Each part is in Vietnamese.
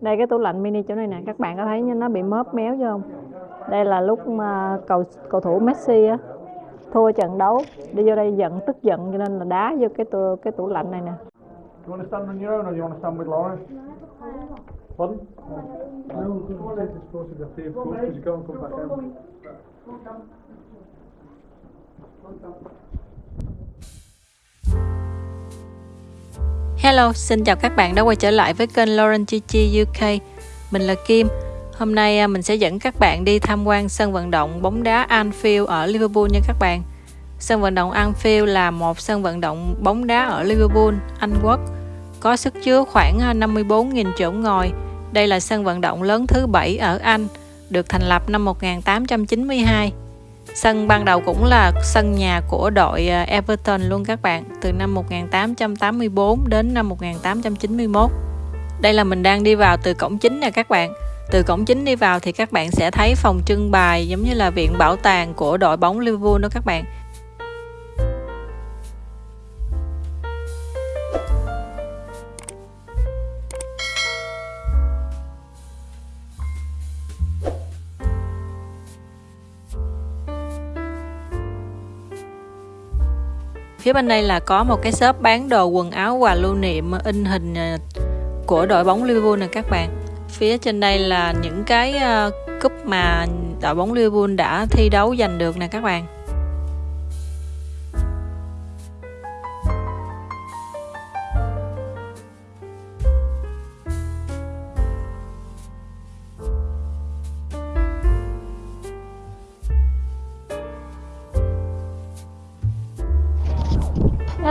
đây cái tủ lạnh mini chỗ này nè các bạn có thấy nó bị móp méo chưa không? Đây là lúc mà cầu cầu thủ Messi á thua trận đấu đi vô đây giận tức giận cho nên là đá vô cái tủ, cái tủ lạnh này nè. Do you Hello, xin chào các bạn đã quay trở lại với kênh Lauren Chi Chi UK. Mình là Kim. Hôm nay à, mình sẽ dẫn các bạn đi tham quan sân vận động bóng đá Anfield ở Liverpool nha các bạn. Sân vận động Anfield là một sân vận động bóng đá ở Liverpool, Anh Quốc, có sức chứa khoảng à, 54.000 chỗ ngồi. Đây là sân vận động lớn thứ bảy ở Anh, được thành lập năm 1892. Sân ban đầu cũng là sân nhà của đội à, Everton luôn các bạn, từ năm 1884 đến năm 1891. Đây là mình đang đi vào từ cổng chính nè các bạn. Từ cổng chính đi vào thì các bạn sẽ thấy phòng trưng bày giống như là viện bảo tàng của đội bóng Liverpool đó các bạn. Phía bên đây là có một cái shop bán đồ quần áo quà lưu niệm in hình à, của đội bóng Liverpool nè các bạn. Phía trên đây là những cái à, cúp mà đội bóng Liverpool đã thi đấu giành được nè các bạn.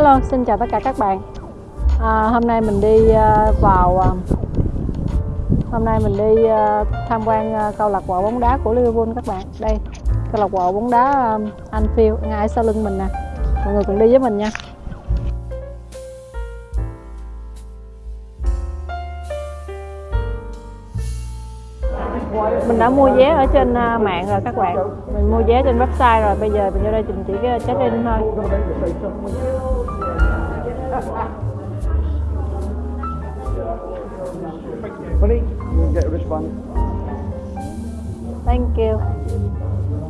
Hello, xin chào tất cả các bạn. À, Hôm nay mình đi uh, vào uh, Hôm nay mình đi uh, tham quan uh, câu lạc bộ bóng đá của Liverpool các bạn. Đây, câu lạc bộ bóng đá uh, Anfield ngay sau lưng mình nè. Mọi người cùng đi với mình nha. Đã mua vé ở trên mạng rồi các bạn mình mua vé trên website rồi bây giờ mình vô đây mình chỉ check in thôi Honey, you can get a wristband. Thank you.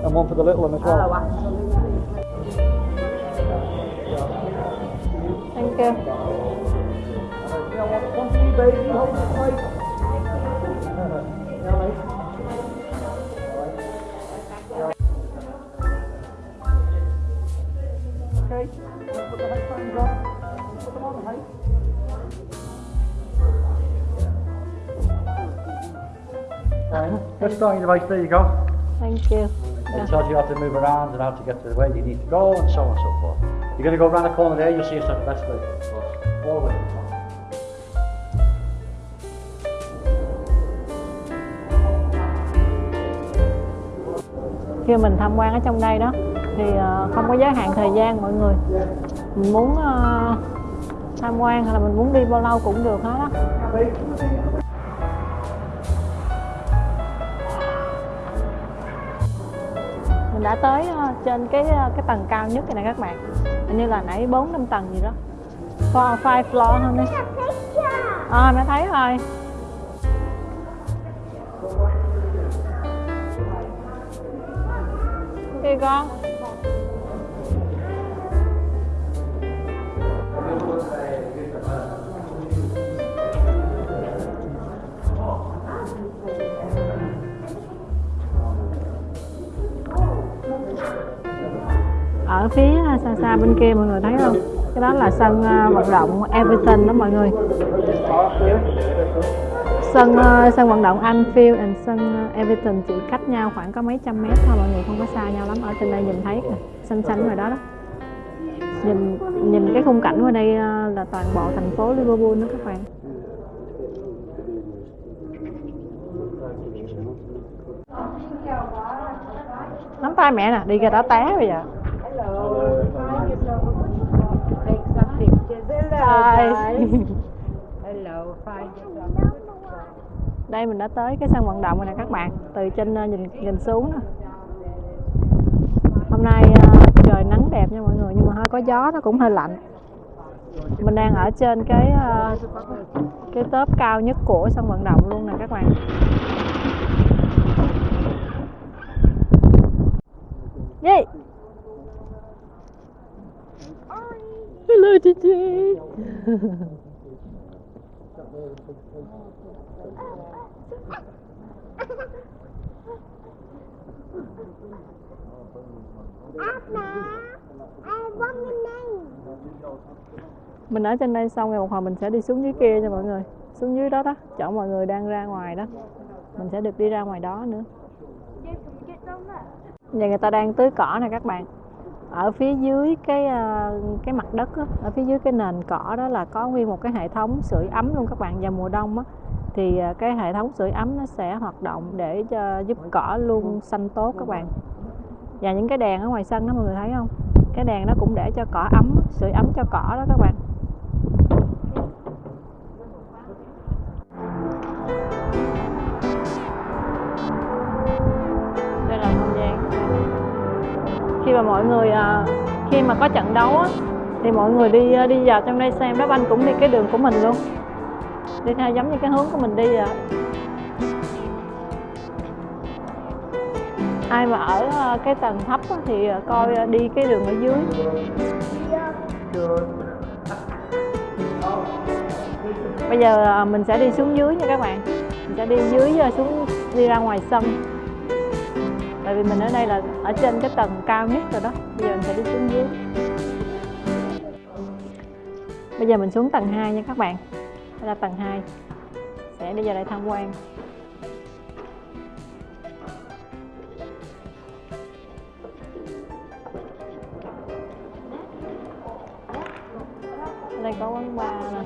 And one for the little one as well. Thank you. Start your device, there you go. Thank you. It tells you how to move around and how to get to where you need to go and so on and so forth. You're going to go around the corner there, you'll see us at the best way. All the way to the top. khi mình tham quan ở trong đây đó thì ờ, không có giới hạn thời gian mọi người mình muốn uh, tham quan hay là mình muốn đi bao lâu cũng được hết á. Mình đã tới uh, trên cái ờ, cái tầng cao nhất này nè các bạn. Hình như là nãy bốn năm tầng gì đó. Four five floor hơn đi à mẹ thấy rồi. Okay, con? Ở phía à, xa xa bên kia mọi người thấy không? Cái đó là sân à, vận động Everton đó mọi người. Sân à, sân vận động Anfield and sân Everton chỉ cách nhau khoảng có mấy trăm mét thôi, mọi người không có xa nhau lắm. Ở trên đây nhìn thấy xanh xanh ngoài đó đó. Nhìn nhìn cái khung cảnh ở đây là toàn bộ thành phố Liverpool đó các bạn. Nắm tay mẹ nè, đi ra đó té bây giờ. đây mình đã tới cái sân vận động rồi nè các bạn, từ trên ờ, nhìn nhìn xuống nè hôm nay ờ, trời nắng đẹp nha mọi người, nhưng mà hơi có gió, nó cũng hơi lạnh. Mình đang ở trên cái ờ, cái tớp cao nhất của sân vận động luôn nè các bạn. Yeah. Hello, Gigi. mình ở trên đây xong rồi một hồi mình sẽ đi xuống dưới kia cho mọi người xuống dưới đó đó chỗ mọi người đang ra ngoài đó mình sẽ được đi ra ngoài đó nữa Nhà người ta đang tưới cỏ nè các bạn ở phía dưới cái à, cái mặt đất đó, ở phía dưới cái nền cỏ đó là có nguyên một cái hệ thống sưởi ấm luôn các bạn vào mùa đông á. Thì à, cái hệ thống sưởi ấm nó sẽ hoạt động để cho giúp cỏ luôn xanh tốt các bạn. Và những cái đèn ở ngoài sân đó mọi người thấy không? Cái đèn nó cũng để cho cỏ ấm sưởi ấm cho cỏ đó các bạn. Và mà mọi người à, khi mà có trận đấu á, thì mọi người đi à, đi vào trong đây xem. Đá banh cũng đi cái đường của mình luôn. Đi theo giống như cái hướng của mình đi vậy ai mà ở à, cái tầng thấp thì coi đi cái đường ở dưới. Bây giờ mình sẽ đi xuống dưới nha các bạn. Mình sẽ đi dưới xuống đi ra ngoài sân tại vì mình ở đây là ở trên cái tầng cao nhất rồi đó. Bây giờ mình sẽ đi xuống dưới. Bây giờ mình xuống tầng 2 nha các bạn. Đây là tầng 2 sẽ đi vào đây tham quan. Ở đây có quán bar nè.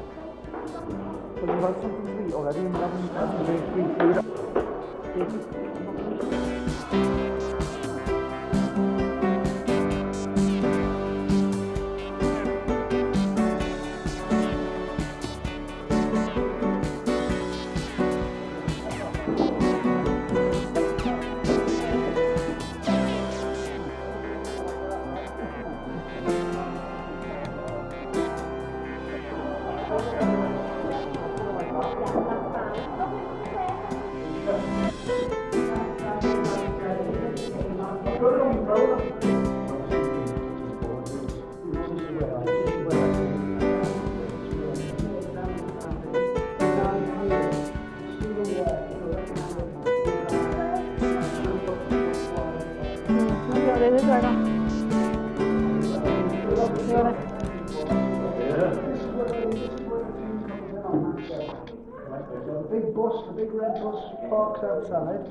Big red bus parks outside.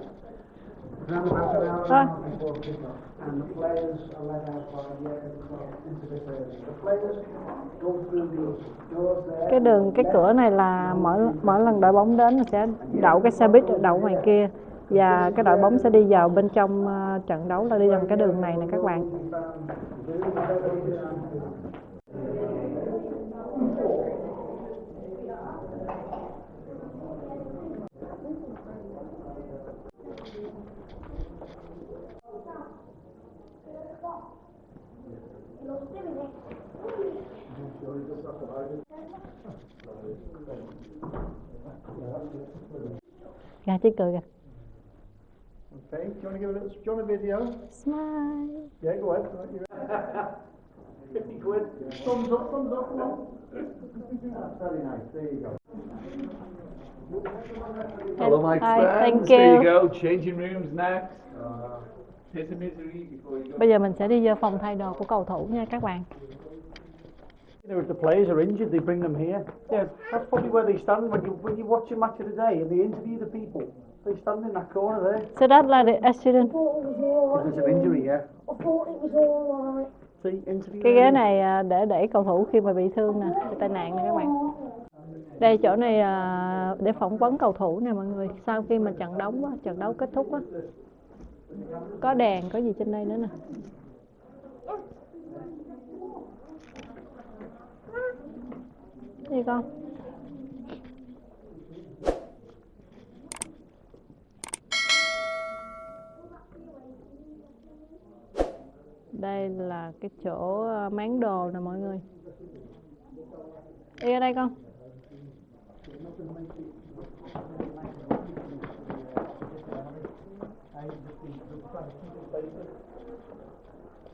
Around about an hour Ah. half before kick-off. And the players are let out by the end into this area. The players go through these doors there. cái đường cái cửa này là mỗi mỗi lần đội bóng đến sẽ đậu cái xe buýt đậu ngoài kia và cái đội bóng sẽ đi vào bên trong ờ, trận đấu là đi bằng cái đường này nè các bạn gà chứ cười kìa Okay, do you want to give a little, do you want a video? smile Yeah, go ahead. 50 quid. Thumbs up, thumbs up. That's very nice, there you go. Hello, my Hi, friends. thank There you you. go. Changing rooms next. Here's bây giờ mình sẽ đi vô phòng thay đồ của cầu thủ nha các bạn You know, if the players are injured, they bring them here. Yeah, that's probably where they stand when you when you watch a match of the day and they interview the people. They stand in that corner there so that là the accident because of injury. Yeah. See, interview. cái ghế này à, để để cầu thủ khi mà bị thương nè bị tai nạn nè các bạn đây chỗ này à, để phỏng vấn cầu thủ nè mọi người sau khi mà trận đấu trận đấu kết thúc á có đèn có gì trên đây nữa nè. Gì con. Đây là cái chỗ ờ, máng đồ nè mọi người. Đi ở đây con.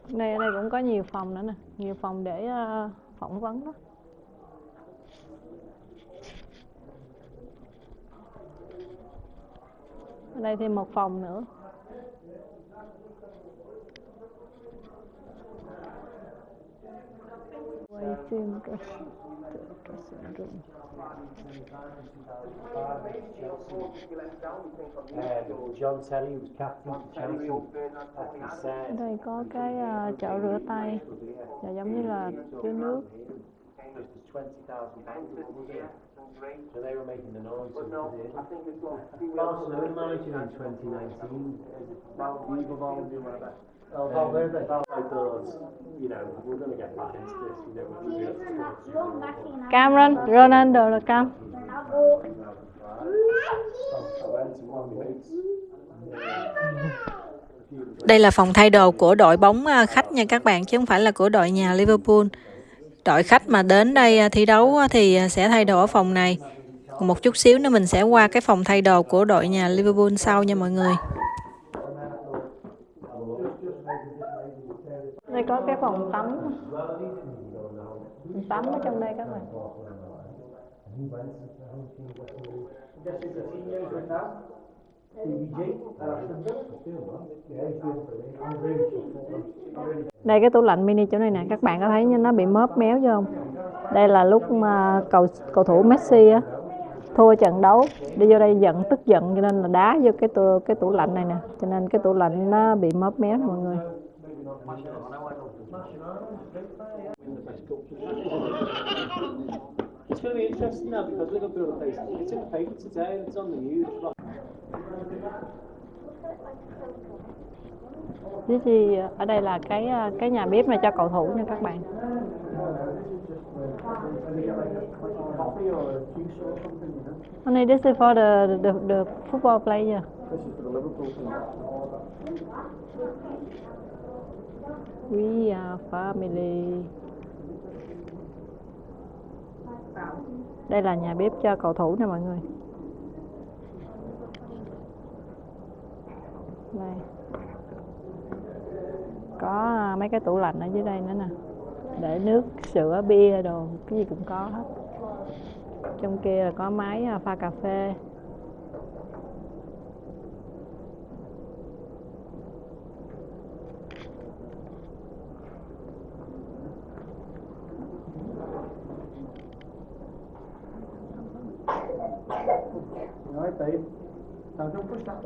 Đây ở đây cũng có nhiều phòng nữa nè. Nhiều phòng để uh, phỏng vấn đó ở đây thêm một phòng nữa. For Chelsea. At the ở set. đây có cái ờ, chậu rửa tay và giống như là chứa nước Just was 20,000 pounds, was it? So they were making the noise. so it was in. Barcelona managing in 2019. Valverde. I thought, you know, we're going to get back into this, you know, we're going to be Cameron Ronaldo là Cam Đây là phòng thay đồ của đội bóng à, khách nha các bạn chứ không phải là của đội nhà Liverpool. Đội khách mà đến đây à, thi đấu á, thì à, sẽ thay đồ ở phòng này. Một chút xíu nữa mình sẽ qua cái phòng thay đồ của đội nhà Liverpool sau nha mọi người. Đây có cái phòng tắm. Phòng tắm ở trong đây các bạn. Đây, cái tủ lạnh mini chỗ này nè. Các bạn có thấy nó bị móp méo chưa không? Đây là lúc mà cầu cầu thủ Messi á, thua trận đấu. Đi vô đây giận, tức giận, cho nên là đá vô cái tủ cái tủ lạnh này nè. Cho nên cái tủ lạnh nó bị móp méo, mọi người. It's going to be interesting now because Liverpool are facing. It's in the paper ờ, today and it's on the news. This is, ở đây là cái ờ, cái nhà bếp này cho cầu thủ nha các bạn Coffee. Honey, this is for the the, the football player. This is for the Liverpool team. We are family. Đây là nhà bếp cho cầu thủ nè mọi người. Đây. Có à, mấy cái tủ lạnh ở dưới đây nữa nè. Để nước, sữa, bia đồ, cái gì cũng có hết. Trong kia là có máy à, pha cà phê. All right, babe. Now don't push that baby over there.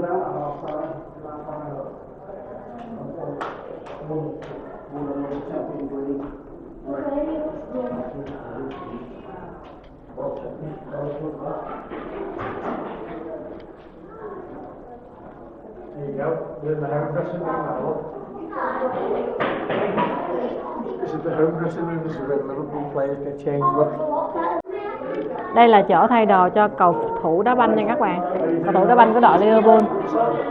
Đây là chỗ thay đồ cho cầu thủ đá banh nha các bạn. Cầu thủ đá banh của đội Liverpool.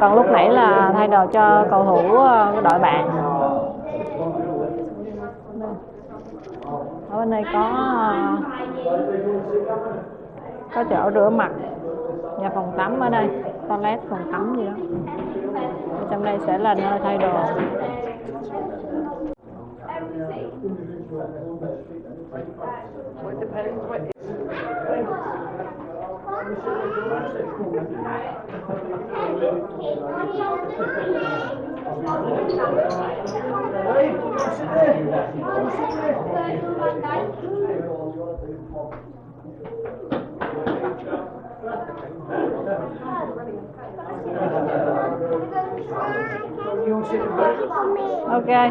Còn lúc nãy là thay đồ cho cầu thủ ờ, của đội bạn. Ở bên này có ờ, có chỗ rửa mặt. Nhà phòng tắm ở đây. Toilet, phòng tắm gì đó. Ở trong đây sẽ là nơi thay đồ. Thank you. Okay.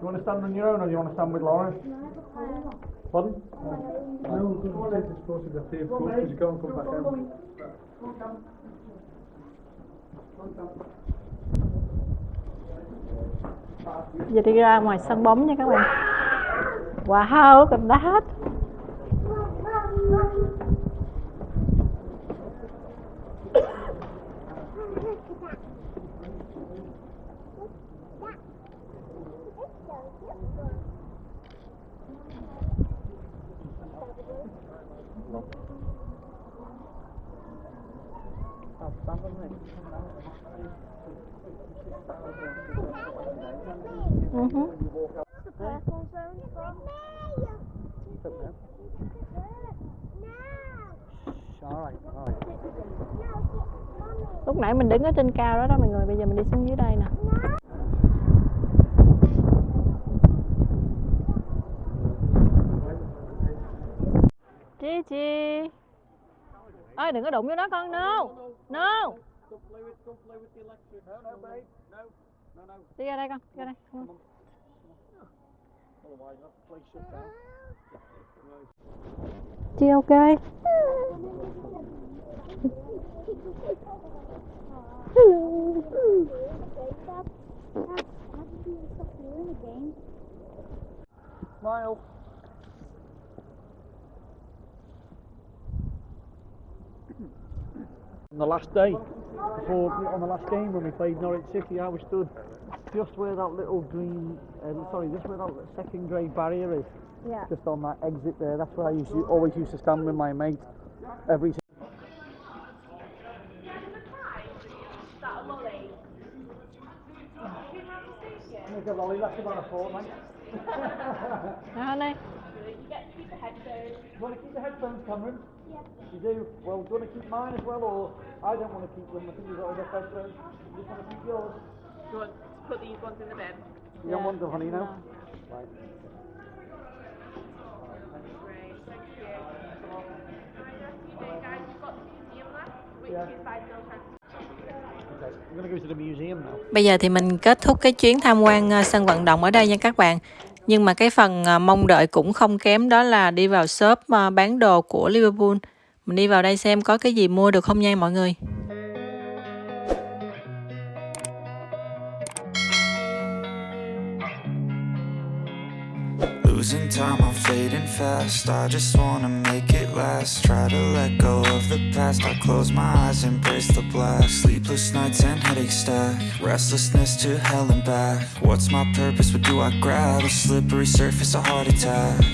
you want to stand on your own or do you want to stand with Lauren? Pardon? No, because be a safe course because you can't come back home. giờ đi ra ngoài sân bóng nha các bạn wow look at that Lúc nãy mình đứng ở trên cao đó đó mọi người, bây giờ mình đi xuống dưới đây nè. Chi chi ơi đừng có đụng vô nó con no. No. Đi ra đây con ra đây. Come on. Chi ok On the last day, before on the last game when we played Norwich City, I was stood just where that little green, uh, sorry, just where that second grade barrier is. Yeah. Just on that exit there. That's where I used to, always used to stand with my mate every. Make a lolly, that's about a fortnight. Nào đây You get to keep the headphones. You want to keep the headphones, Cameron? Yeah. You do? Well, do you want to keep mine as well, or I don't want to keep them? I think you've got other headphones. You just want to keep yours? Do you want to put these ones in the bin? You don't want them, honey, no? Right. Great, thank you. Yeah. Bây giờ thì mình kết thúc cái chuyến tham quan ờ, sân vận động ở đây nha các bạn. Nhưng mà cái phần à, mong đợi cũng không kém đó là đi vào shop à, bán đồ của Liverpool. Mình đi vào đây xem có cái gì mua được không nha mọi người. Fast. I just wanna make it last. Try to let go of the past. I close my eyes, embrace the blast. Sleepless nights and headaches stack. Restlessness to hell and back. What's my purpose? What do I grab? A slippery surface, a heart attack.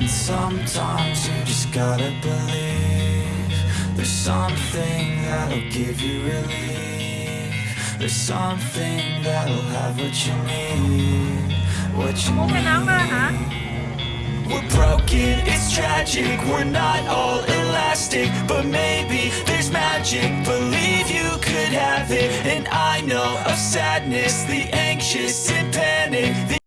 And sometimes you just gotta believe. There's something that'll give you relief. There's something that'll have what you need. What you uh-huh. need. We're broken, it's tragic, we're not all elastic But maybe there's magic, believe you could have it And I know of sadness, the anxious and panic